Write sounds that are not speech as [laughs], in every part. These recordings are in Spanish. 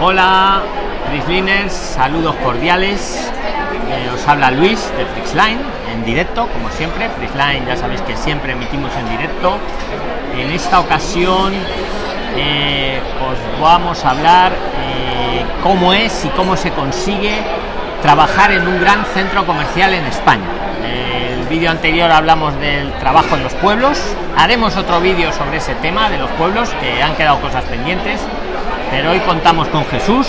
Hola, Frislines, saludos cordiales. Eh, os habla Luis de Frixline en directo, como siempre. Frixline, ya sabéis que siempre emitimos en directo. En esta ocasión eh, os vamos a hablar eh, cómo es y cómo se consigue trabajar en un gran centro comercial en España. El vídeo anterior hablamos del trabajo en los pueblos. Haremos otro vídeo sobre ese tema de los pueblos, que han quedado cosas pendientes. Pero hoy contamos con Jesús.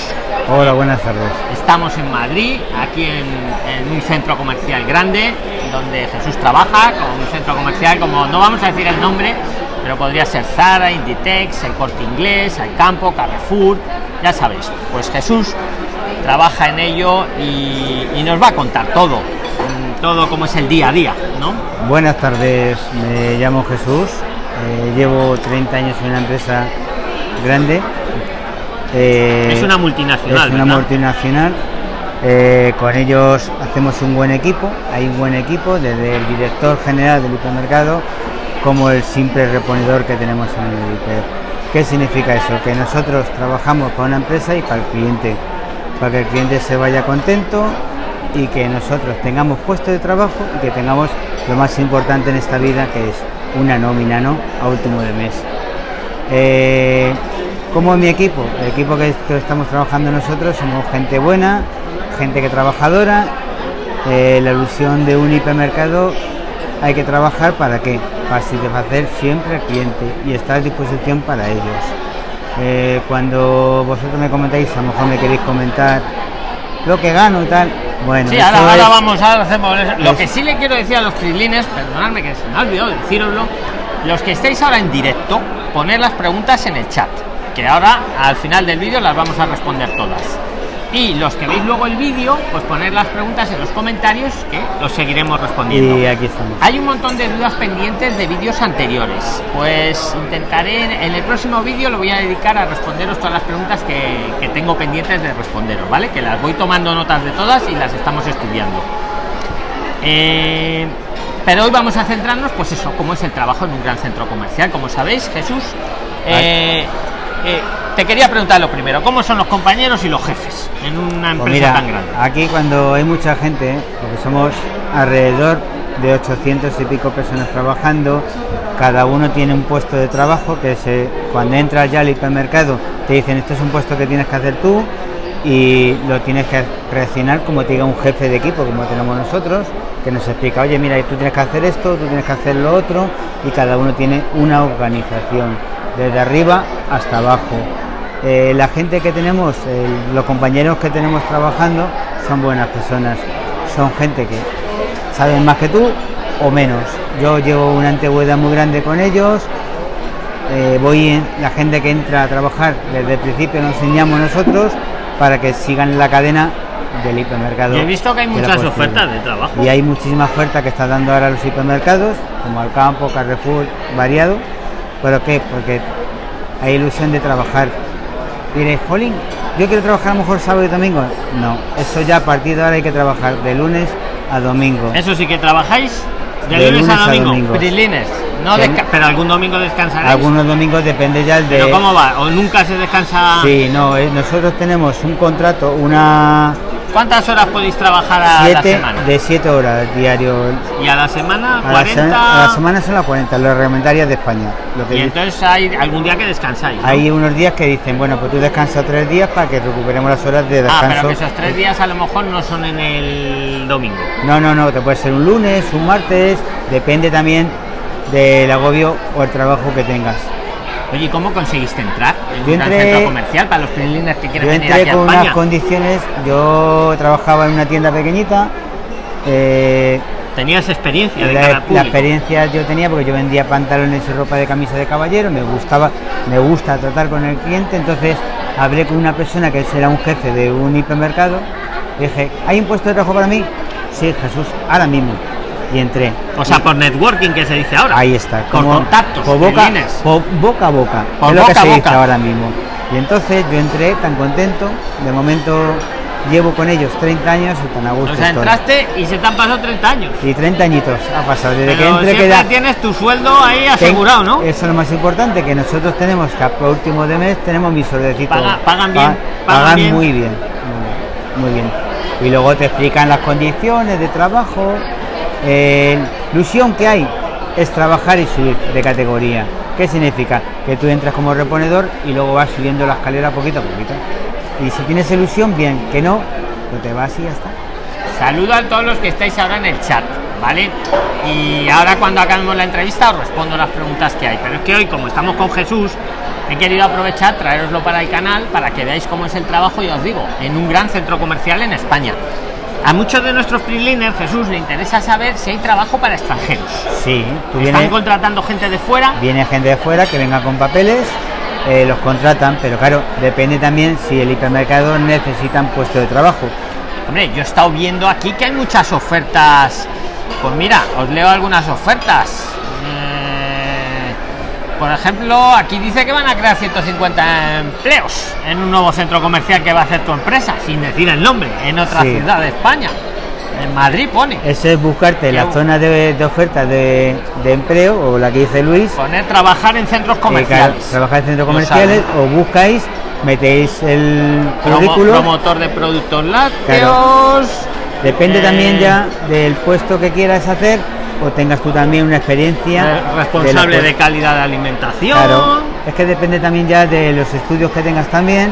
Hola, buenas tardes. Estamos en Madrid, aquí en, en un centro comercial grande, donde Jesús trabaja, con un centro comercial como, no vamos a decir el nombre, pero podría ser Zara, Inditex, el Corte Inglés, el Campo, Carrefour, ya sabéis. Pues Jesús trabaja en ello y, y nos va a contar todo, mm, todo como es el día a día, ¿no? Buenas tardes, me llamo Jesús, eh, llevo 30 años en una empresa grande. Eh, es una multinacional. Es una ¿verdad? multinacional. Eh, con ellos hacemos un buen equipo, hay un buen equipo, desde el director general del hipermercado como el simple reponedor que tenemos en el hiper. ¿Qué significa eso? Que nosotros trabajamos para una empresa y para el cliente, para que el cliente se vaya contento y que nosotros tengamos puesto de trabajo y que tengamos lo más importante en esta vida que es una nómina ¿no? a último de mes. Eh, como mi equipo, el equipo que, que, estamos trabajando nosotros somos gente buena, gente que trabajadora, eh, la ilusión de un hipermercado hay que trabajar para qué? Para satisfacer siempre al cliente y estar a disposición para ellos. Eh, cuando vosotros me comentáis, a lo mejor me queréis comentar lo que gano y tal. Bueno, sí, ahora, ahora es, vamos, ahora hacemos Lo que sí le quiero decir a los trilines, perdonadme que se me ha olvidado deciroslo, los que estéis ahora en directo, poner las preguntas en el chat, que ahora al final del vídeo las vamos a responder todas. Y los que veis luego el vídeo, pues poner las preguntas en los comentarios que los seguiremos respondiendo. Y aquí estamos. Hay un montón de dudas pendientes de vídeos anteriores. Pues intentaré en el próximo vídeo lo voy a dedicar a responderos todas las preguntas que, que tengo pendientes de responderos, ¿vale? Que las voy tomando notas de todas y las estamos estudiando. Eh, pero hoy vamos a centrarnos, pues eso, cómo es el trabajo en un gran centro comercial. Como sabéis, Jesús, eh, eh, te quería preguntar lo primero, ¿cómo son los compañeros y los jefes en una empresa pues mira, tan grande? Aquí cuando hay mucha gente, porque somos alrededor de 800 y pico personas trabajando, cada uno tiene un puesto de trabajo que se, cuando entras ya al hipermercado te dicen este es un puesto que tienes que hacer tú y lo tienes que reaccionar como te diga un jefe de equipo como tenemos nosotros que nos explica oye mira tú tienes que hacer esto tú tienes que hacer lo otro y cada uno tiene una organización desde arriba hasta abajo eh, la gente que tenemos eh, los compañeros que tenemos trabajando son buenas personas son gente que saben más que tú o menos yo llevo una antigüedad muy grande con ellos eh, voy en, la gente que entra a trabajar desde el principio nos enseñamos nosotros para que sigan la cadena del hipermercado. He visto que hay muchas ofertas de trabajo. Y hay muchísimas ofertas que están dando ahora los hipermercados, como Alcampo, Carrefour, variado. ¿Pero qué? Porque hay ilusión de trabajar. Diréis, Jolín, yo quiero trabajar a lo mejor sábado y domingo. No, eso ya a partir de ahora hay que trabajar de lunes a domingo. Eso sí que trabajáis de, de lunes, lunes, a domingo. domingo. Prilines. No pero algún domingo descansaréis. Algunos domingos depende ya el de. ¿Pero cómo va? ¿O nunca se descansa? Sí, no, eh, nosotros tenemos un contrato, una. ¿Cuántas horas podéis trabajar a siete, la semana? De 7 horas diario. ¿Y a la semana? A 40... la, a la semana son las 40, las reglamentarias de España. Lo que y entonces hay algún día que descansáis. ¿no? Hay unos días que dicen, bueno, pues tú descansas tres días para que recuperemos las horas de descanso. Ah, pero que esos tres días a lo mejor no son en el domingo. No, no, no, te puede ser un lunes, un martes, depende también del agobio o el trabajo que tengas. Oye, ¿cómo conseguiste entrar en un entré, centro comercial para los prilines que quieren yo venir entré aquí con a España? unas condiciones, yo trabajaba en una tienda pequeñita, eh, Tenías experiencia de la, cara experiencia yo tenía porque yo vendía pantalones y ropa de camisa de caballero, me gustaba, me gusta tratar con el cliente, entonces hablé con una persona que era un jefe de un hipermercado, dije, ¿hay un puesto de trabajo para mí? Sí, Jesús, ahora mismo. Y entré. O sea, por networking que se dice ahora. Ahí está. Por contactos. Por boca, por boca a boca. Por es lo que se dice ahora mismo. Y entonces yo entré tan contento, de momento llevo con ellos 30 años y tan a gusto O sea, estoy. entraste y se te han pasado 30 años. Y 30 añitos ha pasado. Desde que entré siempre queda. tienes tu sueldo ahí asegurado, ¿no? Eso es lo más importante, que nosotros tenemos que a último de mes tenemos mi soldecito. Paga- pagan bien, Pa- pagan pagan bien. muy bien, muy bien. Y luego te explican las condiciones de trabajo. Eh, ilusión que hay es trabajar y subir de categoría. ¿Qué significa? Que tú entras como reponedor y luego vas subiendo la escalera poquito a poquito. Y si tienes ilusión, bien, que no, pues te vas y ya está. Saludo a todos los que estáis ahora en el chat, ¿vale? Y ahora cuando acabemos la entrevista os respondo las preguntas que hay. Pero es que hoy, como estamos con Jesús, he querido aprovechar, traeroslo para el canal, para que veáis cómo es el trabajo, y os digo, en un gran centro comercial en España. A muchos de nuestros freeliners, Jesús, le interesa saber si hay trabajo para extranjeros. Sí, tú ¿Están vienes, contratando gente de fuera? viene gente de fuera que venga con papeles, eh, los contratan, pero claro, depende también si el hipermercado necesitan puesto de trabajo. Hombre, yo he estado viendo aquí que hay muchas ofertas. Pues mira, os leo algunas ofertas. Por ejemplo, aquí dice que van a crear 150 empleos en un nuevo centro comercial que va a hacer tu empresa, sin decir el nombre, en otra Sí. ciudad de España. En Madrid pone. Ese es buscarte la Yo- zona de, de oferta de, de empleo o la que dice Luis. Poner trabajar en centros eh, comerciales. trabajar en centros comerciales o buscáis, metéis el Promo- currículo. promotor de productos lácteos. Depende eh, también ya del puesto que quieras hacer o tengas tú también una experiencia. eh, responsable de calidad de alimentación. Claro, es que depende también ya de los estudios que tengas también.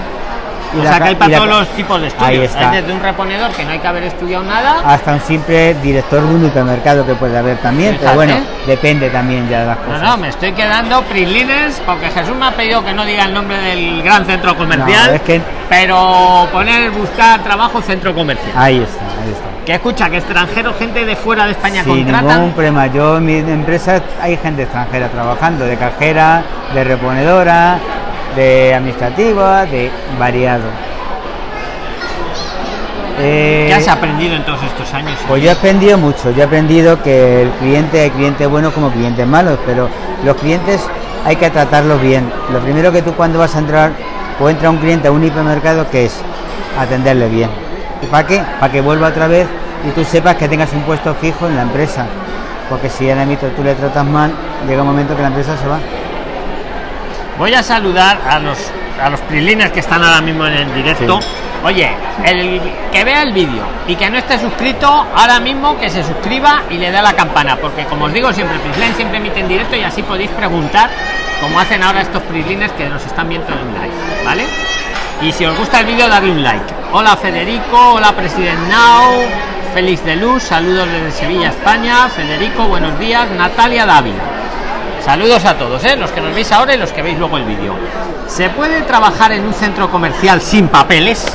y O la sea que hay para todos los tipos de estudios. Ahí está. Hay desde un reponedor que no hay que haber estudiado nada. Hasta un simple director de un hipermercado que puede haber también, Fíjate. pero bueno, depende también ya de las No, cosas. no, me estoy quedando prislines porque Jesús me ha pedido que no diga el nombre del gran centro comercial. No, es que- Pero poner buscar trabajo centro comercial. Ahí está, ahí está. Que escucha que extranjeros, gente de fuera de España Sin contratan. ningún problema. Yo en mi empresa hay gente extranjera trabajando, de cajera, de reponedora, de administrativa, de variado. Eh, ¿Qué has aprendido en todos estos años? Pues yo he aprendido mucho, yo he aprendido que el cliente hay clientes buenos como clientes malos, pero los clientes hay que tratarlos bien. Lo primero que tú cuando vas a entrar o entra un cliente a un hipermercado que es atenderle bien. ¿Y para qué? Para que vuelva otra vez y tú sepas que tengas un puesto fijo en la empresa. Porque si en el tú le tratas mal, llega un momento que la empresa se va. Voy a saludar a los a los prislines que están ahora mismo en el directo. Sí. Oye, el que vea el vídeo y que no esté suscrito, ahora mismo que se suscriba y le dé a la campana, porque como os digo siempre, Prisline siempre emite en directo y así podéis preguntar, como hacen ahora estos prislines que nos están viendo en live, ¿vale? Y si os gusta el vídeo, darle un like. Hola Federico, hola President Now, Félix de Luz, saludos desde Sevilla, España. Federico, buenos días. Natalia Dávila. Saludos a todos, ¿eh? los que nos veis ahora y los que veis luego el vídeo. ¿Se puede trabajar en un centro comercial sin papeles?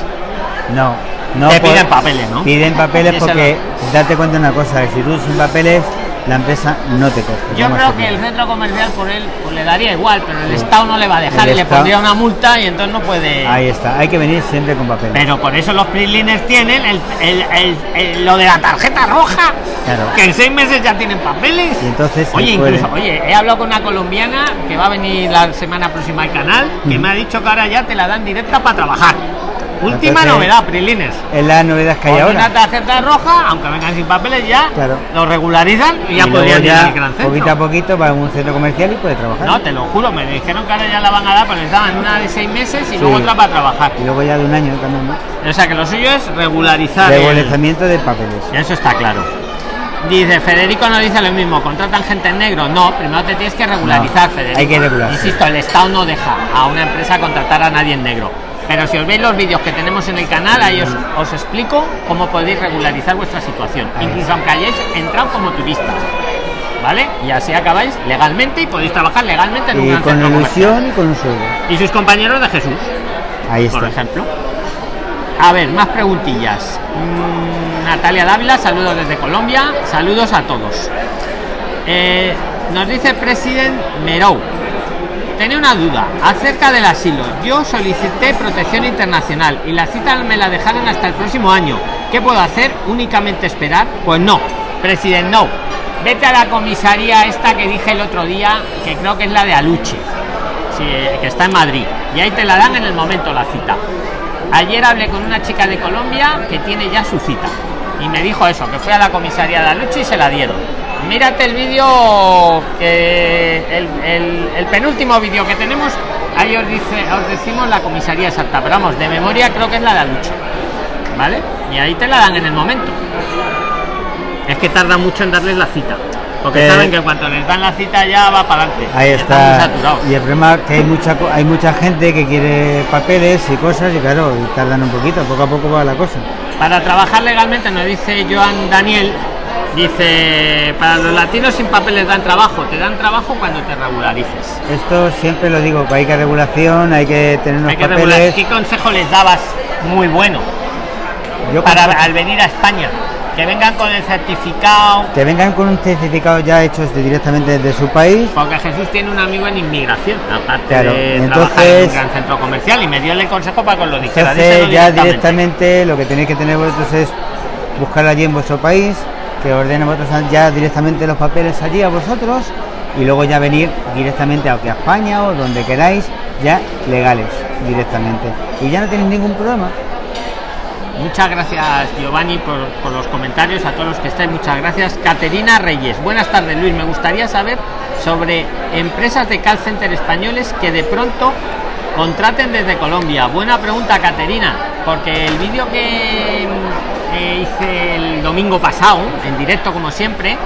No, no. Te piden papeles, ¿no? Piden papeles porque date cuenta de una cosa, si tú sin papeles, la empresa no te coge. Yo creo que el centro comercial por él pues, le daría igual, pero el Estado no le va a dejar El y le pondría una multa y entonces no puede. Ahí está, hay que venir siempre con papeles. Pero por eso los prisliners tienen el, el- el- lo de la tarjeta roja, Claro. que en seis meses ya tienen papeles. Y entonces Oye, incluso, oye, he hablado con una colombiana que va a venir la semana próxima al canal, que me ha dicho que ahora ya te la dan directa para trabajar. Última Entonces, novedad, Prisliners. Es la novedad que hay Con ahora. una tarjeta roja, aunque vengan sin papeles ya, Claro. lo regularizan y Y ya podrían ir al gran centro. poquito a poquito va a un centro comercial y puede trabajar. No, te lo juro, me dijeron que ahora ya la van a dar, pero les daban una de seis meses y luego otra para trabajar. Y luego ya de un año también, ¿no? O sea que lo suyo es regularizar. el- Regularizamiento de papeles. Eso está claro. Dice, Federico no dice lo mismo, contratan gente en negro. No, primero te tienes que regularizar, No, Federico. hay que regular. Insisto, el Estado no deja a una empresa contratar a nadie en negro. Pero si os veis los vídeos que tenemos en el canal, ahí os, os explico cómo podéis regularizar vuestra situación. Ahí. Incluso aunque hayáis entrado como turistas. ¿Vale? Y así acabáis legalmente y podéis trabajar legalmente en un Y gran con ilusión y con un sueldo. Y sus compañeros de Jesús Ahí por está. ejemplo. A ver, más preguntillas. Mm, Natalia Dávila, saludos desde Colombia, saludos a todos. Eh, nos dice President Merou. Tenía una duda acerca del asilo. Yo solicité protección internacional y la cita me la dejaron hasta el próximo año. ¿Qué puedo hacer? ¿Únicamente esperar? Pues no, President no. Vete a la comisaría esta que dije el otro día, que creo que es la de Aluche, que está en Madrid. Y ahí te la dan en el momento la cita. Ayer hablé con una chica de Colombia que tiene ya su cita. Y me dijo eso, que fue a la comisaría de Aluche y se la dieron. Mírate el vídeo que el, el- el penúltimo vídeo que tenemos, ahí os dice, os decimos la comisaría exacta, pero vamos, de memoria creo que es la de Aluche. ¿Vale? Y ahí te la dan en el momento. Es que tarda mucho en darles la cita. Porque Eh, saben que en cuanto les dan la cita ya va para adelante. Ahí está. Y el problema es que hay mucha hay mucha gente que quiere papeles y cosas y claro, y tardan un poquito, poco a poco va la cosa. Para trabajar legalmente, nos dice Joan Daniel, dice, para los latinos sin papeles dan trabajo, te dan trabajo cuando te regularices. Esto siempre lo digo, que hay que regulación, hay que tener unos Hay que papeles. regular. ¿Qué consejo les dabas muy bueno Yo para al venir a España? Que vengan con el certificado, que vengan con un certificado ya hechos de- directamente desde su país. porque Jesús tiene un amigo en inmigración, aparte Claro, de entonces- trabajar en un gran centro comercial y me dio el consejo para que lo dijera. Entonces ya directamente. directamente lo que tenéis que tener vosotros es buscar allí en vuestro país, que ordenen vosotros ya directamente los papeles allí a vosotros y luego ya venir directamente a España o donde queráis, ya legales directamente. Y ya no tenéis ningún problema. Muchas gracias Giovanni por, por los comentarios, a todos los que estáis, muchas gracias. Caterina Reyes, buenas tardes Luis, me gustaría saber sobre empresas de call center españoles que de pronto contraten desde Colombia. Buena pregunta Caterina, porque el vídeo que eh, hice el domingo pasado, en directo como siempre,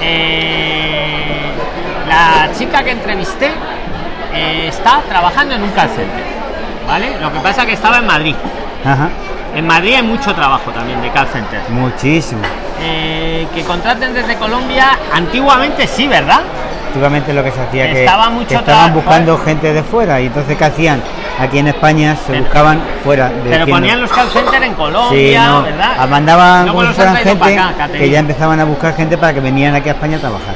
eh, la chica que entrevisté eh, está trabajando en un call center, ¿vale? Lo que pasa que estaba en Madrid. Ajá, En Madrid hay mucho trabajo también de call center. muchísimo. Eh, que contraten desde Colombia, antiguamente sí, ¿verdad? Antiguamente lo que se hacía que, Estaba mucho que estaban buscando gente de fuera y entonces ¿qué hacían? Aquí en España se Pero- buscaban fuera. Pero diciendo- ponían los call center en Sí, Colombia, no, ¿verdad? mandaban como fueran gente para acá, que ya empezaban a buscar gente para que vinieran aquí a España a trabajar.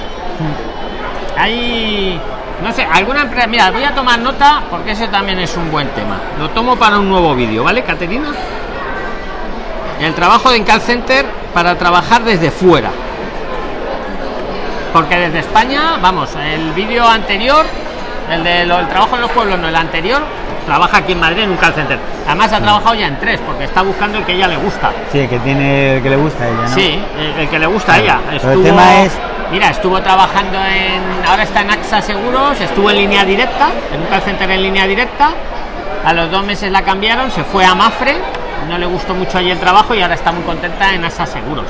Hay, no sé, alguna empresa. Mira, voy a tomar nota porque eso también es un buen tema. Lo tomo para un nuevo vídeo, ¿vale, Caterina? El trabajo de call center para trabajar desde fuera. Porque desde España, vamos, el vídeo anterior, el de lo- el trabajo en los pueblos, no el anterior, trabaja aquí en Madrid en un call center. Además ha trabajado ya en tres, porque está buscando el que ella le gusta. Sí, el que tiene el que le gusta a ella, ¿no? Sí, el, el que le gusta a ella. El tema es- Mira, estuvo trabajando en. Ahora está en AXA Seguros, estuvo en línea directa, en un call center en línea directa. A los dos meses la cambiaron, se fue a Mafre, no le gustó mucho allí el trabajo y ahora está muy contenta en AXA Seguros.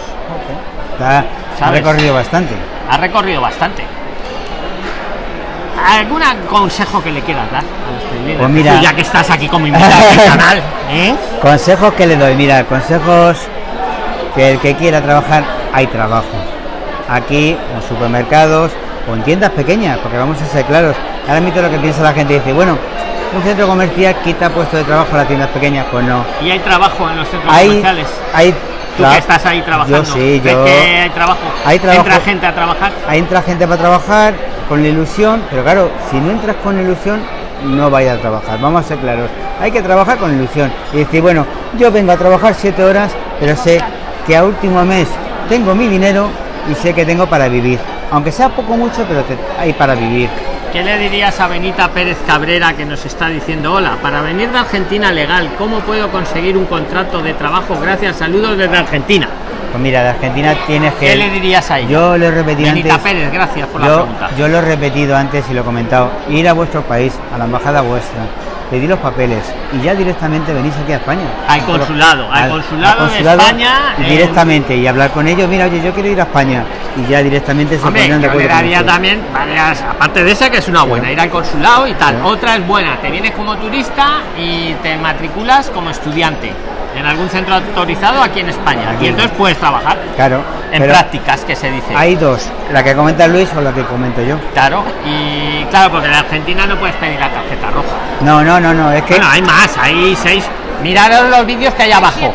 Está- ha recorrido bastante. Ha recorrido bastante. ¿Algún consejo que le quieras dar a los freelance? Pues mira- Tú, ya que estás aquí como invitado al canal, ¿eh? Consejos que le doy, mira, consejos que el que quiera trabajar, hay trabajo. Aquí, en supermercados o en tiendas pequeñas, porque vamos a ser claros. Ahora mismo lo que piensa la gente dice, bueno, un centro comercial quita puesto de trabajo a las tiendas pequeñas, pues no. Y hay trabajo en los centros Hay, comerciales. hay, Tú tra- que estás ahí trabajando. Yo sí, ¿ves yo. que hay trabajo? Hay trabajo. Entra gente a trabajar. Ahí entra gente para trabajar con la ilusión, pero claro, si no entras con ilusión, no vayas a trabajar. Vamos a ser claros. Hay que trabajar con ilusión y decir, bueno, yo vengo a trabajar siete horas, pero sé que a último mes tengo mi dinero y sé que tengo para vivir. Aunque sea poco mucho, pero te- hay para vivir. ¿Qué le dirías a Benita Pérez Cabrera que nos está diciendo, hola, para venir de Argentina legal, ¿cómo puedo conseguir un contrato de trabajo? Gracias, saludos desde Argentina. Pues mira, de Argentina tienes que. ¿Qué le dirías a ella? Yo lo he repetido Benita antes. Pérez, gracias por la pregunta. yo lo he repetido antes y lo he comentado. Ir a vuestro país, a la embajada vuestra, pedir los papeles y ya directamente venís aquí a España. Al consulado, al consulado de España, y en- directamente y hablar con ellos. Mira, oye, yo quiero ir a España y ya directamente se Hombre, ponen de yo acuerdo. usted. también varias, aparte de esa que es una buena, ir al consulado y tal. Sí. Otra es buena, te vienes como turista y te matriculas como estudiante en algún centro autorizado aquí en España. Aquí. Y entonces puedes trabajar Claro. en prácticas, que se dice. Hay dos, la que comenta Luis o la que comento yo. Claro, y claro, porque en Argentina no puedes pedir la tarjeta roja. No, no, no, no, es que Bueno, hay más, hay seis. Miraros los vídeos que hay abajo.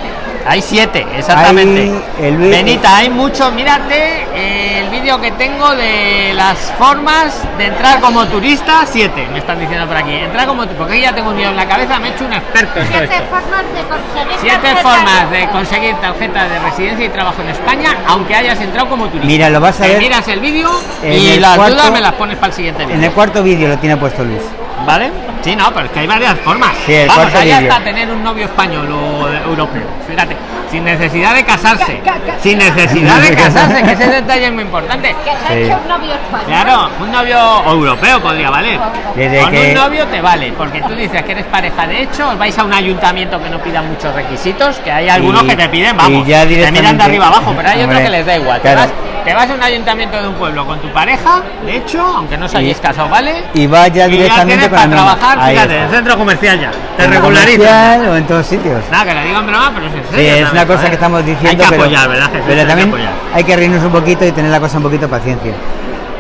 Hay siete, exactamente. Hay el Benita, hay mucho. Mírate eh, el vídeo que tengo de las formas de entrar como turista. Siete, me están diciendo por aquí. Entrar como porque ya tengo un lío en la cabeza, me he hecho un experto en todo Siete esto. formas de conseguir Siete tarjeta formas de conseguir tarjeta de residencia y trabajo en España, aunque hayas entrado como turista. Mira, lo vas a Te ver miras el vídeo y el las cuarto- dudas me las pones para el siguiente vídeo. en el cuarto vídeo lo tiene puesto Luis. ¿Vale? Sí, no, pero es que hay varias formas. Sí, el Vamos, hay hasta tener un novio español o europeo. Fíjate, sin necesidad de casarse. Ca- ca- ca- Sin necesidad de [laughs] casarse, que ese detalle es muy importante. Que se ha Sí. hecho un novio español. Claro, un novio europeo podría valer. Desde Con que- un novio te vale, porque tú dices que eres pareja de hecho, os vais a un ayuntamiento que no pida muchos requisitos, que hay algunos Y- que te piden, vamos, y ya te miran de arriba abajo, pero hay otros que les da igual. claro. Te, vas, a un ayuntamiento de un pueblo con tu pareja, de hecho, aunque no os hayáis Y- casado, ¿vale? Y va ya Y ya directamente con para la norma. trabajar, Ahí fíjate, está. en el centro comercial ya. Te comercial o en todos sitios. Nada, que lo digo en broma, pero es en Sí, serio. es una cosa que estamos diciendo, Hay que apoyar, ¿verdad? Jesús? pero Hay que también hay que reírnos un poquito y tener la cosa un poquito paciencia.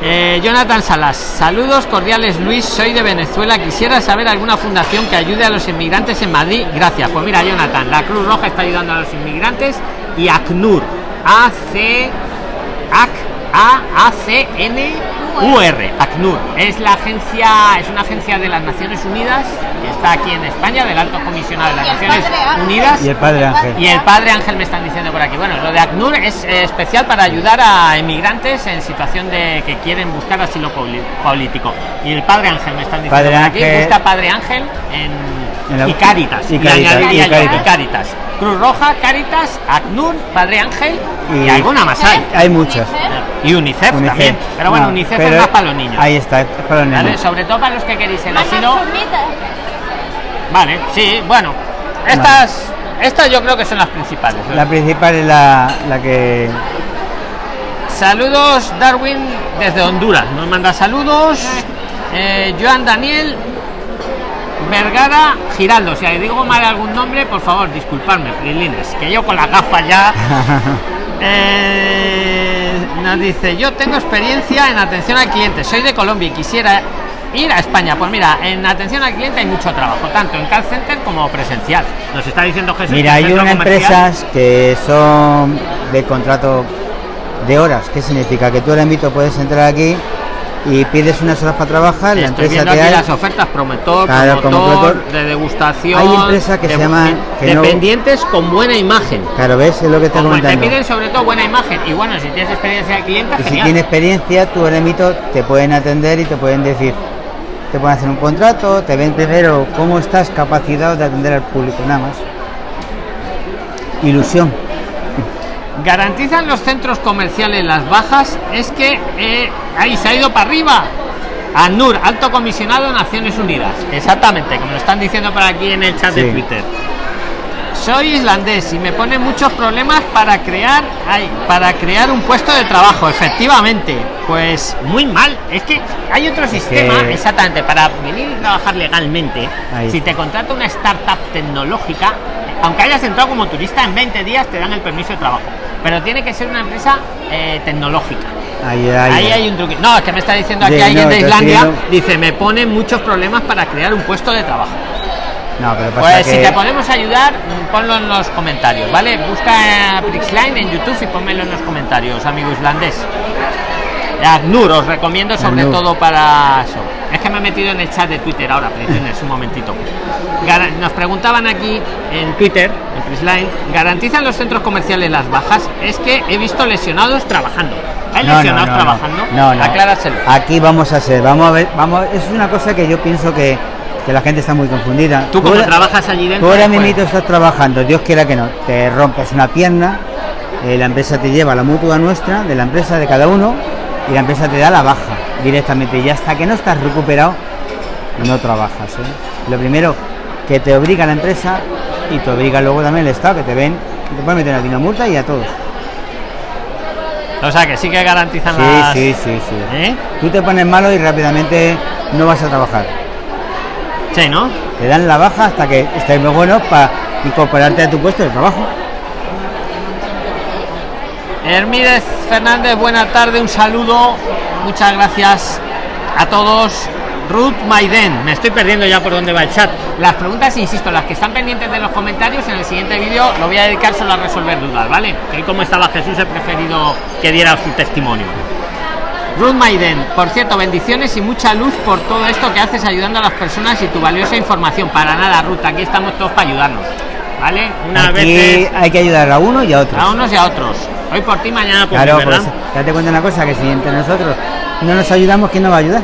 Eh, Jonathan Salas, saludos cordiales Luis, soy de Venezuela, quisiera saber alguna fundación que ayude a los inmigrantes en Madrid, gracias. Pues mira Jonathan, la Cruz Roja está ayudando a los inmigrantes y ACNUR, A C AC, A A C N U R, ACNUR, es la agencia, es una agencia de las Naciones Unidas que está aquí en España, del Alto Comisionado de las Naciones padre Ángel. Unidas. Y el padre Ángel. Y el padre Ángel me están diciendo por aquí. Bueno, lo de ACNUR es eh, especial para ayudar a emigrantes en situación de que quieren buscar asilo político. Y el padre Ángel me están diciendo Padre por aquí. Ángel. Busca padre Ángel en, En la- y Cáritas. y Cáritas. Cruz Roja, Cáritas, ACNUR, padre Ángel y, Y- alguna más hay. Hay muchas. Y UNICEF, UNICEF. también. Pero bueno, No, UNICEF pero es más para los niños. Ahí está, es para los ¿vale? niños. Sobre todo para los que queréis el Más asilo. Vale, sí, bueno. Estas, estas yo creo que son las principales. ¿no? La principal es la, la que Saludos Darwin desde Honduras. Nos manda saludos. Eh, Joan Daniel Vergara Giraldo. Si digo mal algún nombre, por favor, disculpadme, Prilines, que yo con la gafa ya. [laughs] Eh, nos dice, yo tengo experiencia en atención al cliente, soy de Colombia y quisiera ir a España. Pues mira, en atención al cliente hay mucho trabajo, tanto en call center como presencial. Nos está diciendo Jesús. Mira, el hay unas empresas que son de contrato de horas. ¿Qué significa? Que tú ahora mismo puedes entrar aquí y pides unas horas para trabajar, la Estoy empresa te da las ofertas promotor, Claro, promotor, promotor. de degustación. Hay empresas que de- se llaman- que no- dependientes con buena imagen. Claro, ¿ves? Es lo que te Como te piden sobre todo buena imagen. Y bueno, si tienes experiencia de cliente, Y si tienes experiencia, ahora mismo te pueden atender y te pueden decir, te pueden hacer un contrato, te ven primero cómo estás capacitado de atender al público, nada más. Ilusión. garantizan los centros comerciales las bajas es que eh, ahí se ha ido para arriba. ANUR, alto comisionado de Naciones Unidas. Exactamente como lo están diciendo por aquí en el chat de. Twitter. Soy islandés y me pone muchos problemas para crear ay, para crear un puesto de trabajo efectivamente. Pues muy mal. Es que hay otro sistema que- exactamente para venir y trabajar legalmente. Ahí. Si te contrata una startup tecnológica aunque hayas entrado como turista en 20 días te dan el permiso de trabajo. Pero tiene que ser una empresa eh, tecnológica Ahí, ahí, ahí hay un truque no es que me está diciendo aquí alguien no, de Islandia dice me ponen muchos problemas para crear un puesto de trabajo No, pero pasa pues que si te podemos ayudar, ponlo en los comentarios, ¿vale? Busca Prixline en YouTube y ponmelo en los comentarios, amigo islandés. ACNUR, os recomiendo sobre ACNUR. todo para eso. Es que me he metido en el chat de Twitter ahora, Prixline, un momentito. Nos preguntaban aquí en Twitter, en Prixline, ¿garantizan los centros comerciales las bajas? Es que he visto lesionados trabajando. ¿Hay No, lesionados no, no. trabajando? No, no. Acláraselo. Aquí vamos a ser, vamos a ver, vamos, es una cosa que yo pienso que, que la gente está muy confundida. Tú como trabajas allí dentro... Tú ahora pues, mismo estás trabajando, Dios quiera que no, te rompes una pierna, eh, la empresa te lleva a la mutua nuestra, de la empresa de cada uno, y la empresa te da la baja directamente. Y hasta que no estás recuperado, no trabajas. ¿eh? Lo primero, que te obliga la empresa y te obliga luego también el Estado, que te ven, te pueden meter a ti una multa y a todos. O sea, que sí que garantizan Sí, las... sí, sí, sí. ¿Eh? Tú te pones malo y rápidamente no vas a trabajar. Sí, ¿no? Te dan la baja hasta que estés muy bueno para incorporarte a tu puesto de trabajo. Hermídez Fernández, buena tarde, un saludo, muchas gracias a todos. Ruth Maiden, me estoy perdiendo ya por dónde va el chat. Las preguntas, insisto, las que están pendientes de los comentarios, en el siguiente vídeo lo voy a dedicar solo a resolver dudas, ¿vale? Que como estaba Jesús he preferido que diera su testimonio. Ruth Maiden, por cierto, bendiciones y mucha luz por todo esto que haces ayudando a las personas y tu valiosa información. Para nada, Ruth, aquí estamos todos para ayudarnos, ¿vale? Una Aquí vez hay que ayudar a uno y a otro. a unos y a otros. Hoy por ti, mañana por Claro, mí, ¿verdad? pues date cuenta una cosa, que si entre nosotros no nos ayudamos, ¿quién nos va a ayudar?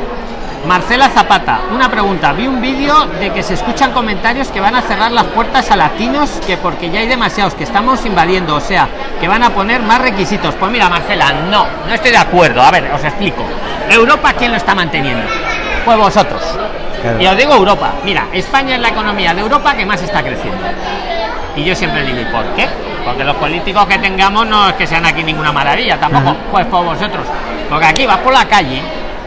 Marcela Zapata, una pregunta. Vi un vídeo de que se escuchan comentarios que van a cerrar las puertas a latinos, que porque ya hay demasiados, que estamos invadiendo, o sea, que van a poner más requisitos. Pues mira, Marcela, no, no estoy de acuerdo. A ver, os explico. Europa, ¿quién lo está manteniendo? Pues vosotros. Y os digo Europa. Mira, España es la economía de Europa que más está creciendo. Y yo siempre digo, ¿y por qué? Porque los políticos que tengamos no es que sean aquí ninguna maravilla, tampoco. Pues por vosotros. Porque aquí vas por la calle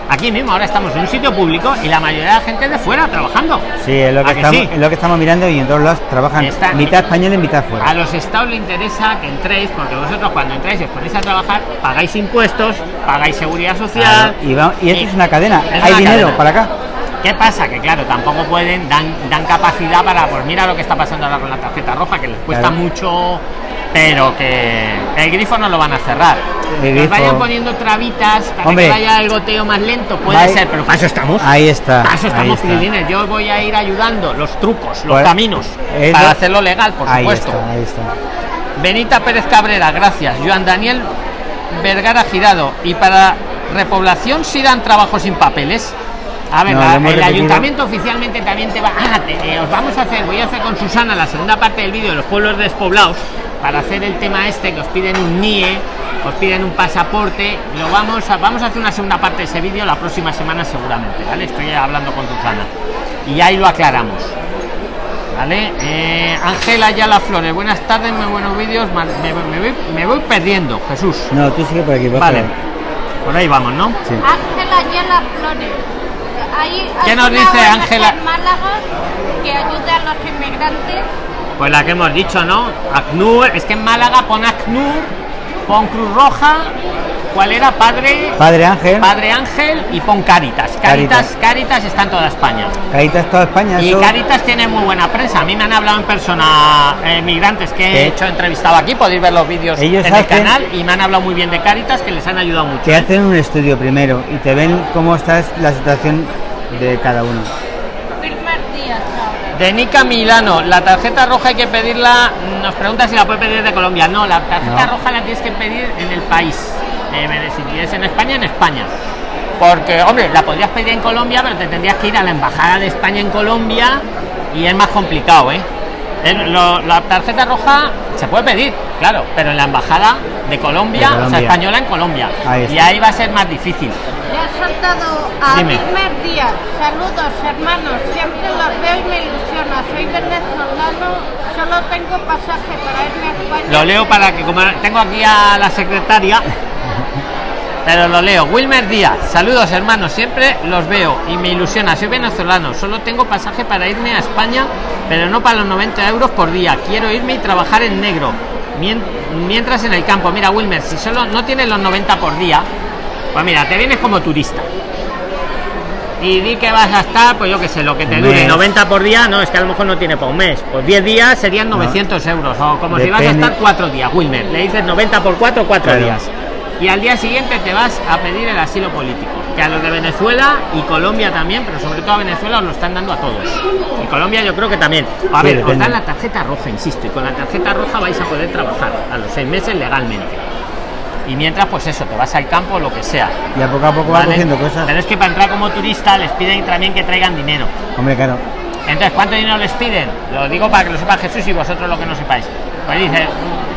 aquí mismo ahora estamos en un sitio público y la mayoría de la gente de fuera trabajando. Sí es lo que, estamos, Es lo que estamos mirando y en todos lados trabajan mitad español y mitad fuera. A los estados le interesa que entréis porque vosotros cuando entráis y os ponéis a trabajar pagáis impuestos pagáis seguridad social. Y, y, esto es una cadena. Hay dinero para acá ¿Qué pasa? Que claro, tampoco pueden, dan, dan capacidad para, pues mira lo que está pasando ahora con la tarjeta roja, que les cuesta mucho, pero que el grifo no lo van a cerrar. Que vayan poniendo trabitas para que vaya el goteo más lento, puede ser, pero para eso estamos. Ahí está. Para eso estamos, Yo voy a ir ayudando los trucos, los pues, caminos, para hacerlo legal, por supuesto. ahí está. Benita Pérez Cabrera, gracias. Joan Daniel Vergara Girado. Y para repoblación, si dan trabajo sin papeles. A ver, el ayuntamiento oficialmente también te va. Ah, eh, os vamos a hacer, voy a hacer con Susana la segunda parte del vídeo de los pueblos despoblados para hacer el tema este que os piden un NIE, os piden un pasaporte. Lo vamos a, vamos a hacer una segunda parte de ese vídeo la próxima semana seguramente, ¿vale? Estoy hablando con Susana y ahí lo aclaramos. ¿Vale? Eh, Ángela Yala Flores, buenas tardes, muy buenos vídeos. Me, voy, perdiendo, Jesús. No, tú sigue por aquí, Vale. Por ahí vamos, ¿no? Ángela Yala Flores. ¿Qué nos dice Ángela? que ayude a los inmigrantes. Pues la que hemos dicho, ¿no? ACNUR, es que en Málaga pon ACNUR, pon Cruz Roja, ¿cuál era? Padre Padre Ángel. Padre Ángel y pon Caritas. Caritas, Caritas, está en toda España. Caritas toda España. Y Caritas tiene muy buena prensa. A mí me han hablado en persona eh, migrantes que he hecho entrevistado aquí, podéis ver los vídeos en el canal y me han hablado muy bien de Caritas que les han ayudado mucho. Te hacen un estudio primero y te ven cómo está la situación de cada uno. De Nica Milano, la tarjeta roja hay que pedirla, nos pregunta si la puede pedir de Colombia. No, la tarjeta roja la tienes que pedir en el país. Eh, si en España, en España. Porque, hombre, la podrías pedir en Colombia, pero te tendrías que ir a la embajada de España en Colombia y es más complicado, ¿eh? la tarjeta roja se puede pedir, claro, pero en la embajada de Colombia, o sea, española en Colombia. y ahí va a ser más difícil. Ya he saltado a primer día. Saludos, hermanos. Siempre los veo y me ilusiona. Soy venezolano. Solo tengo pasaje para irme a España. Lo leo para que, como tengo aquí a la secretaria, pero lo leo. Wilmer Díaz. Saludos, hermanos. Siempre los veo y me ilusiona. Soy venezolano. Solo tengo pasaje para irme a España, pero no para los 90 euros por día. Quiero irme y trabajar en negro. Mientras en el campo. Mira, Wilmer, si solo no tienes los 90 por día, pues mira, te vienes como turista. Y di que vas a estar, pues yo que sé, lo que te dure 90 por día, no, es que a lo mejor no tiene por un mes. Pues 10 días serían 900 euros. O como si vas a estar 4 días, Wilmer. Le dices 90 por 4, 4 días. Y al día siguiente te vas a pedir el asilo político. Que a los de Venezuela y Colombia también, pero sobre todo a Venezuela os lo están dando a todos. Y Colombia yo creo que también. A ver, os dan la tarjeta roja, insisto, y con la tarjeta roja vais a poder trabajar a los 6 meses legalmente. Y mientras pues eso te vas al campo lo que sea. Y a poco a poco van cogiendo cosas. Pero es que para entrar como turista les piden también que traigan dinero. Hombre claro. Entonces cuánto dinero les piden lo digo para que lo sepa Jesús y vosotros lo que no sepáis. Pues dice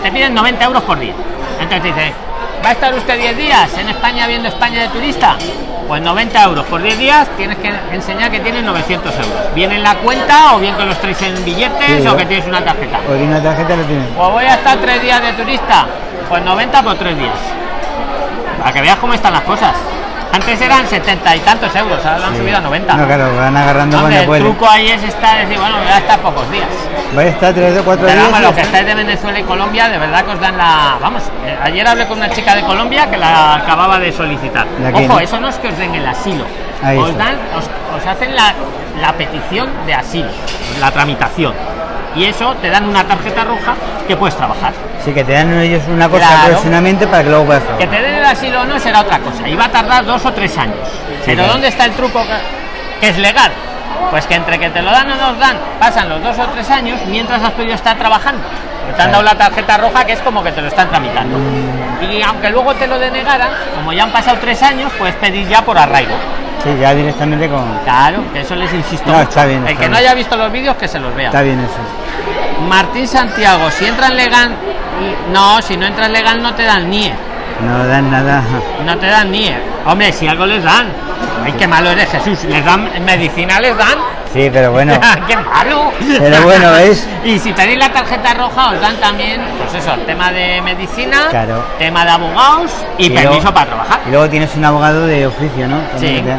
te piden 90 euros por día. Entonces dice va a estar usted 10 días en España viendo España de turista pues 90 euros. Por 10 días tienes que enseñar que tienes 900 euros. Bien en la cuenta o bien que los traes en billetes o que tienes una tarjeta o una tarjeta lo tienes pues voy a estar 3 días de turista. Pues 90 por 3 días. Para que veas cómo están las cosas. Antes eran 70 y tantos euros, ahora lo han subido a 90. No, claro, van agarrando Hombre, El truco ahí es estar, decir, bueno, voy a estar pocos días. Voy a estar 3 o 4 días. Vamos, los que estáis de Venezuela y Colombia, de verdad que os dan la. Vamos, eh, ayer hablé con una chica de Colombia que la acababa de solicitar. Ojo, eso no es que os den el asilo. os, dan, os, hacen la, la petición de asilo, la tramitación y eso te dan una tarjeta roja que puedes trabajar. Sí, que te dan ellos una cosa claro. para que luego puedas Que te den el asilo o no será otra cosa. Y va a tardar dos o tres años. Pero ¿dónde está el truco que, es legal? Pues que entre que te lo dan o no dan, pasan los dos o tres años mientras has podido estar trabajando. Te han dado la tarjeta roja que es como que te lo están tramitando. Y aunque luego te lo denegaran, como ya han pasado tres años, puedes pedir ya por arraigo. Sí, ya directamente con. Claro, que eso les insisto. No, está bien, El que no haya visto los vídeos, que se los vea. Está bien eso. Martín Santiago, si entras legal. No, si no entras legal, no te dan NIE. No dan nada. No te dan NIE. Hombre, si algo les dan. Ay, qué malo eres, Jesús. Les dan medicina, les dan. Sí, pero bueno. [laughs] ¡Qué malo! Pero bueno, ¿ves? Y si pedís la tarjeta roja, os dan también, pues eso, tema de medicina, Claro. tema de abogados y, Y permiso luego- para trabajar. Y luego tienes un abogado de oficio, ¿no? También Sí.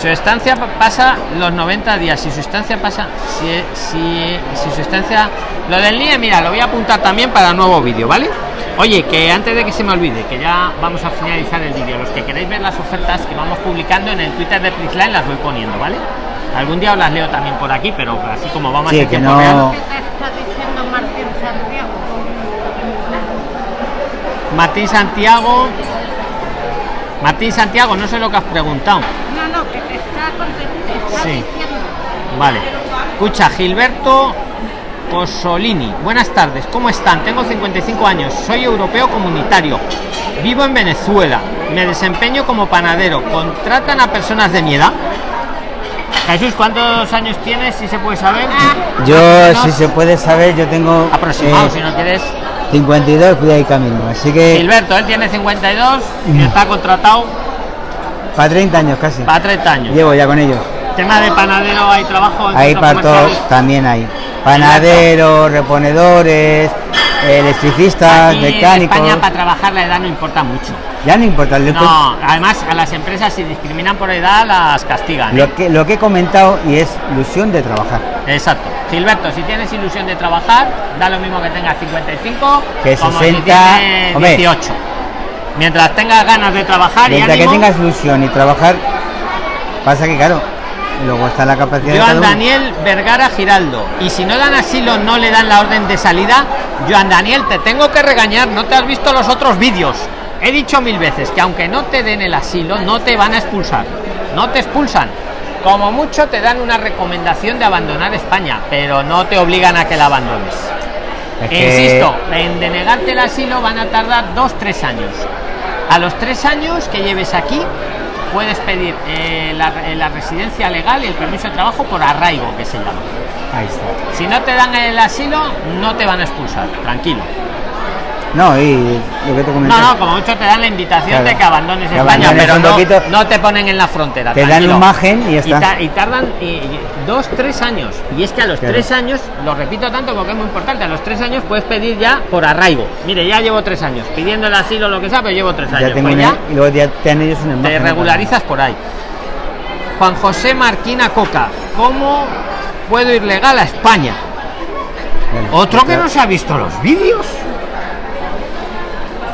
Su estancia pa- pasa los 90 días. Si su estancia pasa, si, si, si su estancia. Lo del NIE, mira, lo voy a apuntar también para nuevo vídeo, ¿vale? Oye, que antes de que se me olvide, que ya vamos a finalizar el vídeo, los que queréis ver las ofertas que vamos publicando en el Twitter de Prisline las voy poniendo, ¿vale? Algún día os las leo también por aquí, pero así como vamos Sí, en que tiempo no- real. ¿Qué te está diciendo Martín Santiago? Martín Santiago. Martín Santiago, no sé lo que has preguntado. No, no, que te está, te está Sí. diciendo. Vale. Escucha, Gilberto Posolini. Buenas tardes, ¿cómo están? Tengo 55 años, soy europeo comunitario. Vivo en Venezuela. Me desempeño como panadero. ¿Contratan a personas de mi edad? Jesús, ¿cuántos años tienes, si se puede saber? Yo, si se puede saber, yo tengo. Aproximado, eh, si no quieres. 52, cuida y camino. Así que. Gilberto, él tiene 52 y Mm. está contratado Para 30 años casi. para 30 años. Llevo ya con ellos. Tema de panadero, hay trabajo en Ahí para todos también hay. Panaderos, reponedores, electricistas, Aquí en mecánicos. España para trabajar la edad no importa mucho. Ya no importa. Lo, No, además a las empresas si discriminan por edad las castigan. que, ¿eh? lo, que, lo que he comentado y es ilusión de trabajar. Exacto. Gilberto, si tienes ilusión de trabajar, da lo mismo que tengas 55 Que como 60, si tienes hombre. 18. Mientras tengas ganas de trabajar y Mientras que ánimo, tengas ilusión y trabajar, pasa que claro, luego está la capacidad de Joan uno. Daniel Vergara Giraldo. Y si no dan asilo, no le dan la orden de salida. Joan Daniel, te tengo que regañar, no te has visto los otros vídeos. He dicho mil veces que aunque no te den el asilo, no te van a expulsar. No te expulsan. Como mucho te dan una recomendación de abandonar España, pero no te obligan a que la abandones. Es que- insisto, en denegarte el asilo van a tardar dos, tres años. A los tres años que lleves aquí, puedes pedir eh, la, eh, la residencia legal y el permiso de trabajo por arraigo, que se llama. Ahí está. Si no te dan el asilo, no te van a expulsar, tranquilo. No, y lo que te comenté. No, no, como mucho te dan la invitación Claro. de que abandones Que España, abandones pero un no, poquito. no te ponen en la frontera. Te dan tranquilo. margen y está. ta- y tardan y- y dos, tres años. Y es que a los Claro. tres años, lo repito tanto porque es muy importante, a los tres años puedes pedir ya por arraigo. Mire, ya llevo tres años pidiendo el asilo, lo que sea, pero llevo tres años. ya tengo Pues ya y luego ya te dan ellos un te imagen. regularizas por ahí. Juan José Marquina Coca, ¿cómo puedo ir legal a España? Otro que no se ha visto los vídeos.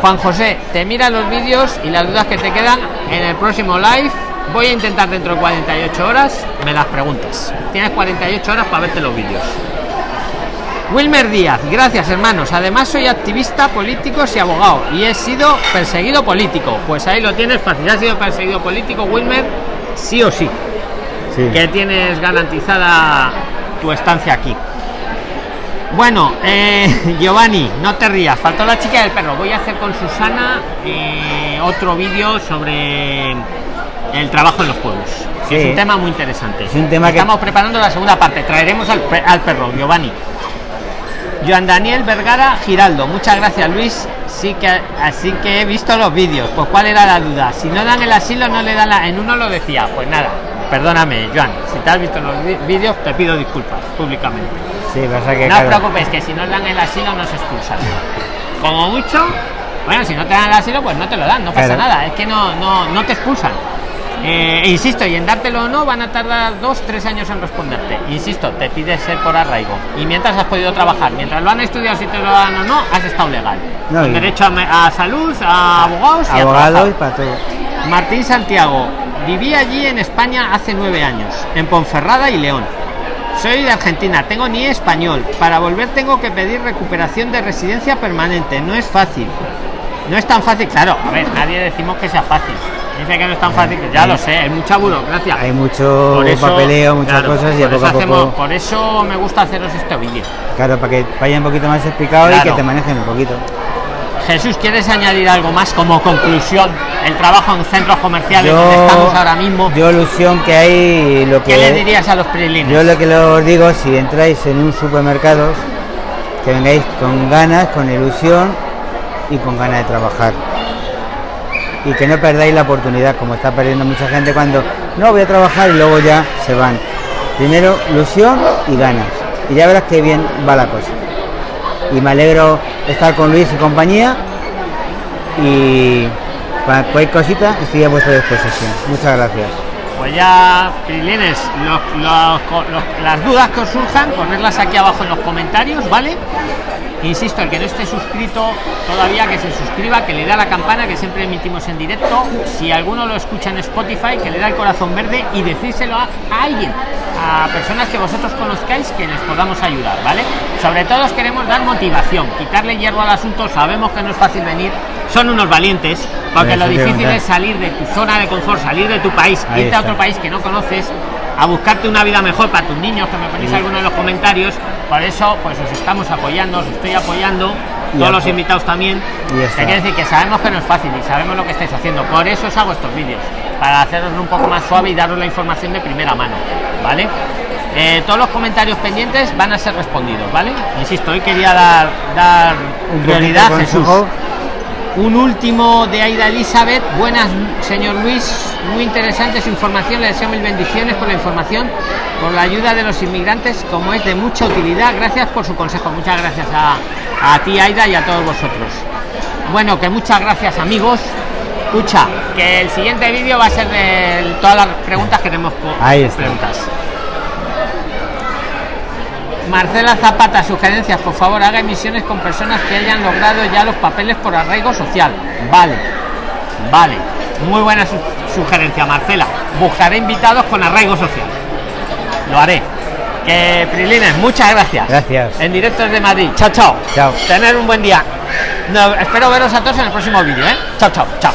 Juan José, te mira los vídeos y las dudas que te quedan en el próximo live. Voy a intentar dentro de 48 horas, me las preguntas. Tienes 48 horas para verte los vídeos. Wilmer Díaz, gracias hermanos. Además soy activista, político y abogado y he sido perseguido político. Pues ahí lo tienes fácil. ¿Has sido perseguido político, Wilmer? Sí o sí. Sí. Que tienes garantizada tu estancia aquí. Bueno, eh, [laughs] Giovanni, no te rías, faltó la chica del perro. Voy a hacer con Susana eh, otro vídeo sobre el trabajo en los pueblos. Sí. Es un tema muy interesante. Es un tema que- Estamos preparando la segunda parte. Traeremos al, al perro, Giovanni. Joan Daniel Vergara Giraldo, muchas gracias Luis. Sí que así que he visto los vídeos. Pues cuál era la duda. Si no dan el asilo, no le dan la. En uno lo decía. Pues nada, perdóname, Joan. Si te has visto los vídeos, te pido disculpas públicamente. Sí, pasa que. No os claro, preocupéis, que si no dan el asilo no se expulsan. Como mucho, bueno, si no te dan el asilo, pues no te lo dan, no pasa Claro. nada, es que no, no, no te expulsan. Eh, e insisto, y en dártelo o no van a tardar dos, tres años en responderte. Insisto, te pides ser por arraigo. Y mientras has podido trabajar, mientras lo han estudiado, si te lo dan o no, has estado legal. No, Con derecho a, a salud, a abogados y abogado y para todo. Martín Santiago, viví allí en España hace nueve años, en Ponferrada y León. Soy de Argentina, tengo ni español. Para volver tengo que pedir recuperación de residencia permanente. No es fácil. No es tan fácil, claro. A ver, nadie decimos que sea fácil. Dice que no es tan fácil, ya lo sé, hay mucha burocracia. Hay mucho eso- papeleo, muchas claro, cosas y a por poco eso a poco. por eso me gusta haceros este vídeo. Claro, para que vaya un poquito más explicado y que te manejen un poquito. Jesús, ¿quieres añadir algo más como conclusión el trabajo en centros comerciales Yo- donde estamos ahora mismo. Yo ilusión que hay lo que ¿Qué le dirías a los prilines? Yo lo que os digo, si entráis en un supermercado, que vengáis con ganas, con ilusión y con ganas de trabajar. Y que no perdáis la oportunidad, como está perdiendo mucha gente cuando no voy a trabajar y luego ya se van. Primero, ilusión y ganas. Y ya verás qué bien va la cosa. Y me alegro estar con Luis y compañía. Y cualquier cosita estoy a vuestra disposición. Muchas gracias. Pues ya, Prilines, los- los- los- las dudas que os surjan, ponerlas aquí abajo en los comentarios, ¿vale? Insisto, el que no esté suscrito todavía, que se suscriba, que le dé a la campana, que siempre emitimos en directo. Si alguno lo escucha en Spotify, que le da el corazón verde y decírselo a, a alguien, a personas que vosotros conozcáis, que les podamos ayudar, ¿vale? Sobre todo os queremos dar motivación, quitarle hierro al asunto. Sabemos que no es fácil venir, son unos valientes, porque lo difícil es salir de tu zona de confort, salir de tu país, Ahí irte a otro país que no conoces, a buscarte una vida mejor para tus niños, que me ponéis Sí. alguno en los comentarios. Por eso, pues os estamos apoyando, os estoy apoyando, Y todos los invitados también. Que quiere decir que sabemos que no es fácil y sabemos lo que estáis haciendo. Por eso os hago estos vídeos, para haceros un poco más suave y daros la información de primera mano, ¿vale? Eh, todos los comentarios pendientes van a ser respondidos, ¿vale? Insisto, hoy quería dar, dar Un prioridad a Jesús. Un último de Aida Elizabeth. Buenas, señor Luis. Muy interesante su información. Le deseo mil bendiciones por la información, por la ayuda de los inmigrantes, como es de mucha utilidad. Gracias por su consejo. Muchas gracias a, a ti, Aida, y a todos vosotros. Bueno, que muchas gracias, amigos. Escucha, que el siguiente vídeo va a ser de todas las preguntas que tenemos. Ahí está. Preguntas. Marcela Zapata, sugerencias, por favor, haga emisiones con personas que hayan logrado ya los papeles por arraigo social. Vale, vale. Muy buena su- sugerencia, Marcela. Buscaré invitados con arraigo social. Lo haré. Que Prilines, muchas gracias. Gracias. En directo desde Madrid. Chao, chao. Chao. Tener un buen día. No, espero veros a todos en el próximo vídeo, ¿eh? Chao, chao, chao.